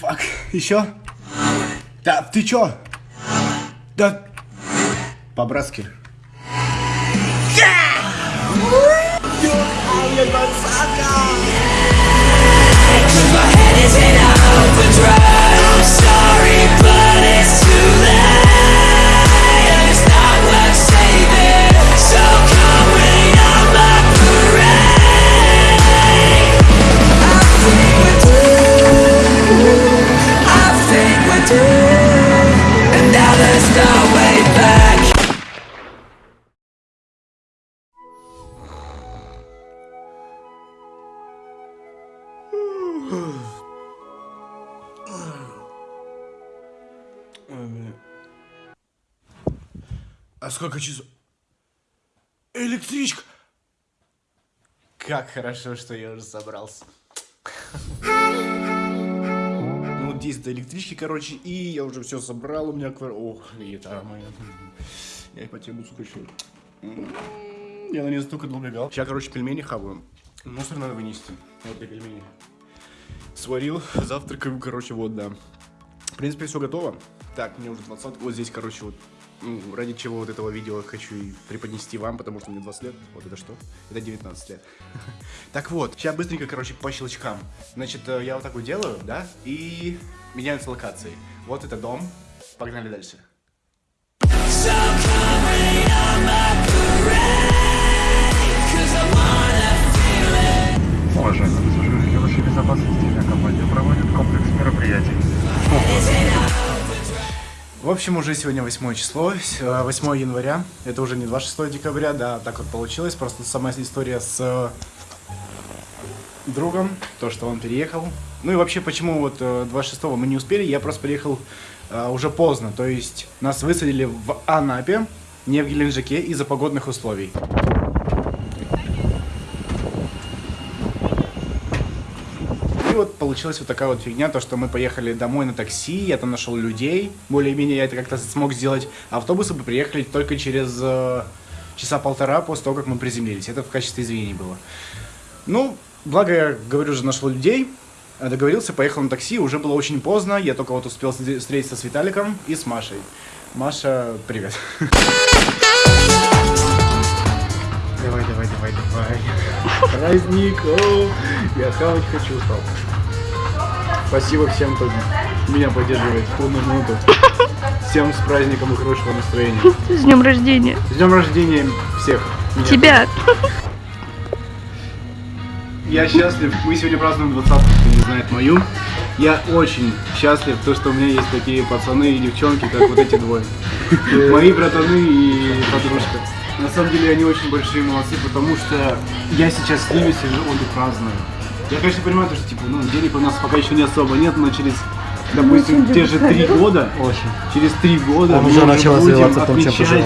Фак. Еще? Да, ты чё? Да. По-братски. А сколько часов? Электричка! Как хорошо, что я уже собрался. Ну, 10 до электрички, короче, и я уже все собрал, у меня квар... Ох, это моя... Я по тему скучаю. Я на нее столько долго бегал. Сейчас, короче, пельмени хаваю. Мусор надо вынести. Вот для пельменей. Сварил, завтракаю, короче, вот, да. В принципе, все готово. Так, мне уже 20. Вот здесь, короче, вот ну, ради чего вот этого видео хочу и преподнести вам, потому что мне 20 лет. Вот это что? Это 19 лет. Так вот, сейчас быстренько, короче, по щелчкам. Значит, э, я вот так вот делаю, да, и меняются локации. Вот это дом. Погнали дальше. Общем, уже сегодня 8 число, 8 января. Это уже не 26 декабря, да, так вот получилось. Просто сама история с э, другом, то, что он переехал. Ну и вообще, почему вот 26 э, мы не успели, я просто приехал uh, уже поздно. То есть нас высадили в Анапе, не в Геленджике из-за погодных условий. вот получилась вот такая вот фигня, то, что мы поехали домой на такси, я там нашел людей, более-менее я это как-то смог сделать. Автобусы бы приехали только через э, часа полтора после того, как мы приземлились. Это в качестве извинений было. Ну, благо, я говорю же, нашел людей, договорился, поехал на такси, уже было очень поздно, я только вот успел встретиться с Виталиком и с Машей. Маша, привет. Давай, давай, давай, давай. Праздник, о, я хавать хочу, стал. Спасибо всем, кто меня поддерживает в трудную минуту. Всем с праздником и хорошего настроения. С днем рождения. С днем рождения всех. Меня Тебя. Я счастлив. Мы сегодня празднуем 20 кто не знает мою. Я очень счастлив, то, что у меня есть такие пацаны и девчонки, как вот эти двое. Мои братаны и подружка. На самом деле они очень большие молодцы, потому что я сейчас с ними сижу, он и праздную. Я, конечно, понимаю, что, типа, ну, денег у нас пока еще не особо нет, но через, допустим, ну, те же три года, очень. через три года Он мы уже начал развиваться в том, чем пожелал.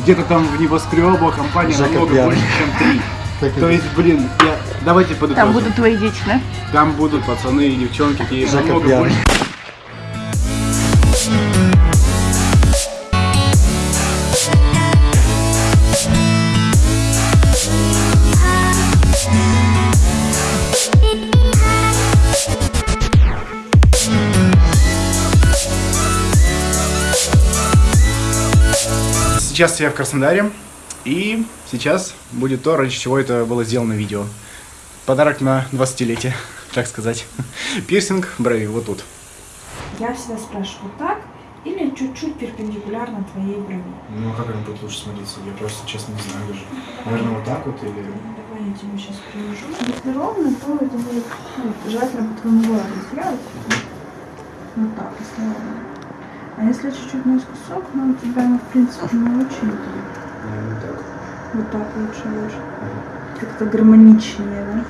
Где-то там в небоскребах компания Жака намного пьяный. больше, чем три. То есть, блин, я... давайте подытожим. Там будут твои дети, да? Там будут пацаны и девчонки, и намного больше. Сейчас я в Краснодаре, и сейчас будет то, ради чего это было сделано видео. Подарок на 20-летие, так сказать. Пирсинг брови, вот тут. Я всегда спрашиваю, так или чуть-чуть перпендикулярно твоей брови? Ну, а как она будет лучше смотреться? Я просто, честно, не знаю даже. Наверное, вот так вот или... Давай я тебе сейчас приложу. Если ровно, то это будет ну, желательно по твоему городу сделать. Вот так, если ровно. А если чуть-чуть наискосок, ну у тебя, ну, в принципе, не очень. Ну, так. Вот так лучше лучше. Как-то гармоничнее, да?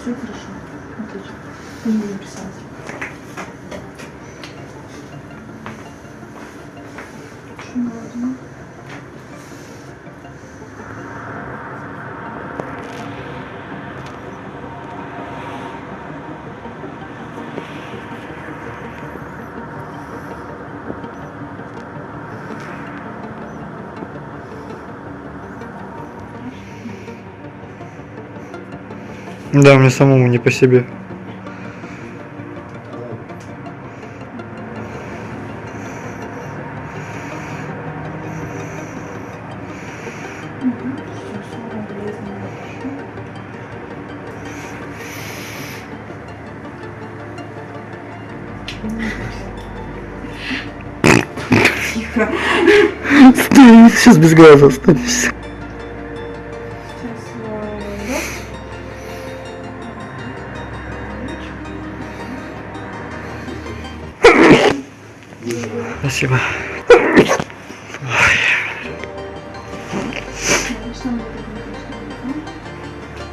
Все хорошо. Отлично. Будем писать. Очень Да, мне самому не по себе. Тихо. Стой, сейчас без газа останешься. Спасибо. Обычно мы так не пишем.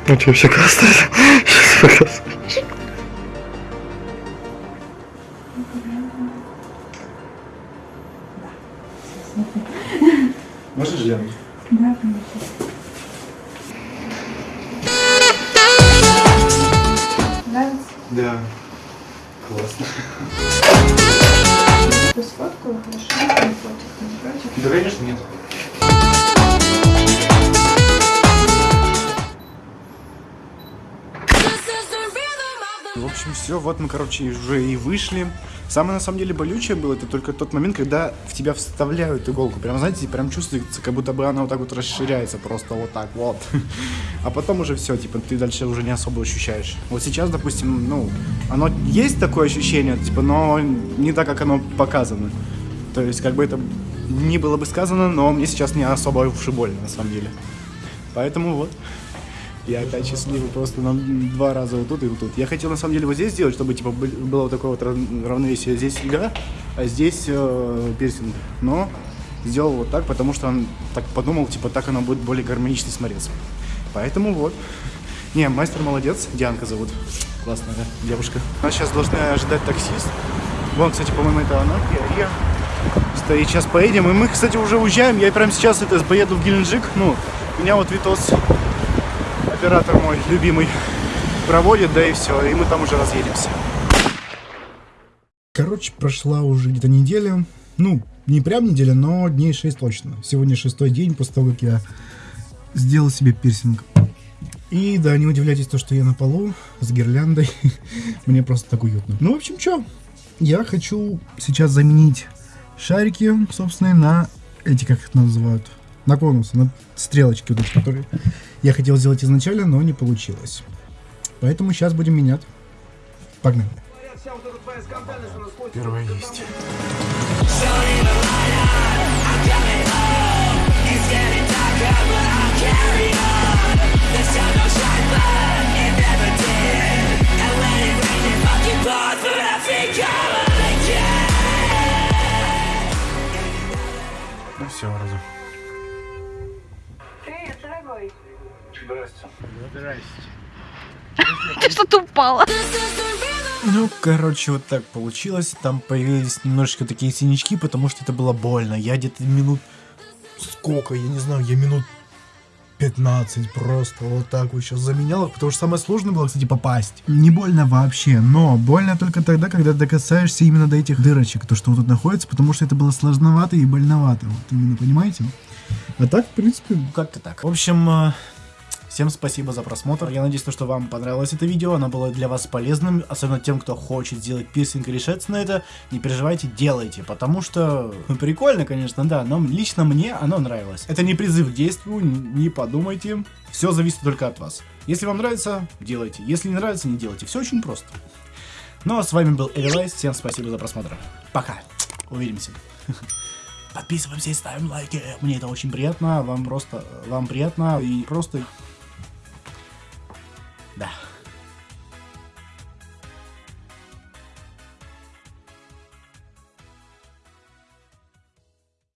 Ну тебе все красное. Сейчас показываю. Можешь, Лен? Да, конечно. Нравится? Да. Классно. Ты сфоткала, хорошо? Не против, не против? Да, конечно, нет. В общем, все, вот мы, короче, уже и вышли. Самое, на самом деле, болючее было, это только тот момент, когда в тебя вставляют иголку. Прям, знаете, прям чувствуется, как будто бы она вот так вот расширяется просто вот так вот. А потом уже все, типа, ты дальше уже не особо ощущаешь. Вот сейчас, допустим, ну, оно есть такое ощущение, типа, но не так, как оно показано. То есть, как бы это не было бы сказано, но мне сейчас не особо уж и больно, на самом деле. Поэтому вот. Я опять счастливый просто на два раза вот тут и вот тут. Я хотел на самом деле вот здесь сделать, чтобы типа бы- было вот такое вот рав- равновесие. Здесь игра, а здесь э, пирсинг. Но сделал вот так, потому что он так подумал, типа так оно будет более гармонично смотреться. Поэтому вот. Не, мастер молодец, Дианка зовут. Классная девушка. Нас сейчас должны ожидать таксист. Вон, кстати, по-моему, это она, Киария. Стоит, сейчас поедем. И мы, кстати, уже уезжаем. Я прямо сейчас это поеду в Геленджик. Ну, меня вот Витос оператор мой любимый проводит, да и все, и мы там уже разъедемся. Короче, прошла уже где-то неделя. Ну, не прям неделя, но дней 6 точно. Сегодня шестой день после того, как я сделал себе пирсинг. И да, не удивляйтесь то, что я на полу с гирляндой. Мне просто так уютно. Ну, в общем, что? Я хочу сейчас заменить шарики, собственно, на эти, как их называют, на конусы, на стрелочки вот эти, которые я хотел сделать изначально, но не получилось. Поэтому сейчас будем менять. Погнали. Первое есть. Ты что-то упала. Ну, короче, вот так получилось. Там появились немножечко такие синячки, потому что это было больно. Я где-то минут... Сколько? Я не знаю, я минут 15 просто вот так вот сейчас заменял их, потому что самое сложное было, кстати, попасть. Не больно вообще, но больно только тогда, когда ты касаешься именно до этих дырочек, то, что вот тут находится, потому что это было сложновато и больновато. Вот именно, понимаете? А так, в принципе, как-то так. В общем, э, всем спасибо за просмотр. Я надеюсь, то, что вам понравилось это видео, оно было для вас полезным, особенно тем, кто хочет сделать пирсинг и решаться на это. Не переживайте, делайте, потому что ну, прикольно, конечно, да, но лично мне оно нравилось. Это не призыв к действию, не подумайте. Все зависит только от вас. Если вам нравится, делайте. Если не нравится, не делайте. Все очень просто. Ну а с вами был Эвелайс. Всем спасибо за просмотр. Пока. Увидимся. Подписываемся и ставим лайки. Мне это очень приятно. Вам просто, вам приятно. И просто